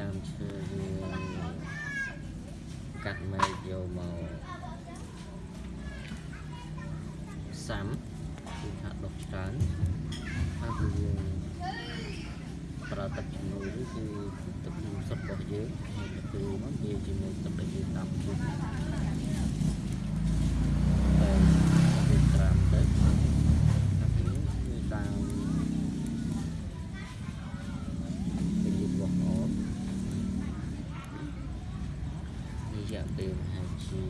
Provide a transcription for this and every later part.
ដើមឈើយើងកាត់មែកយកមកសាំគឺថាដុសច្រើនហើយគឺយើងប្រើទឹកជំនួយនេះគឺទឹកជំនួយសុទ្ធរបស់យើងហើយទៅគឺមកវាជាមួយទឹកដែលយើងដាំពុះតែវាត្រាំទៅហើយនេះគឺដើមពេលយើងបោះអត់នេះរ យៈពេលប្រហែលជា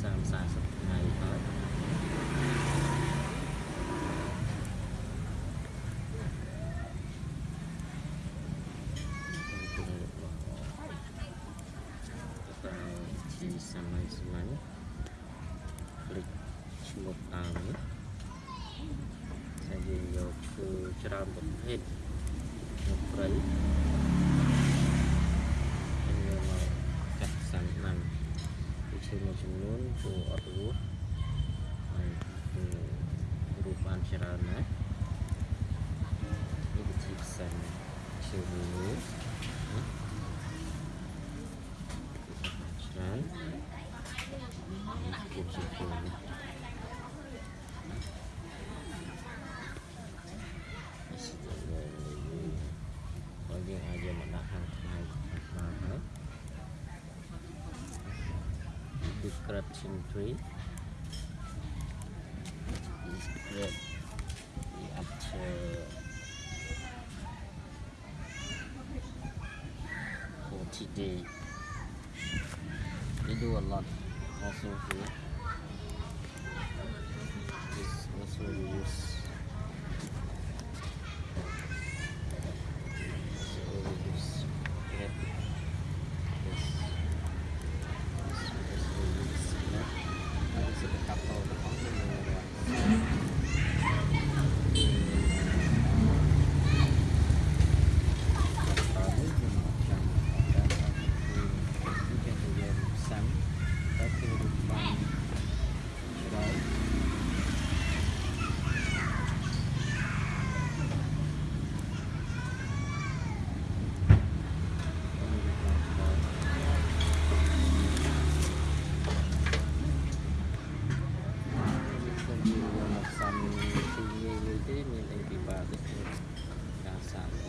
30 40ថ្ងៃហើយជាសាមញ្ញសាមញ្ញផ្លេចឈ្មោះតាមនេះតែយើងយកគឺច្រើនប្រភេទ mujunun ku arwuh ku hurufan syarana ini jipsan syubulu Bagi aja menahan, menahan, menahan. Description tree describe the after forty day they do a lot also here វាមកសំពីងាយងាយទេមានតែពិបាកទេការសាំ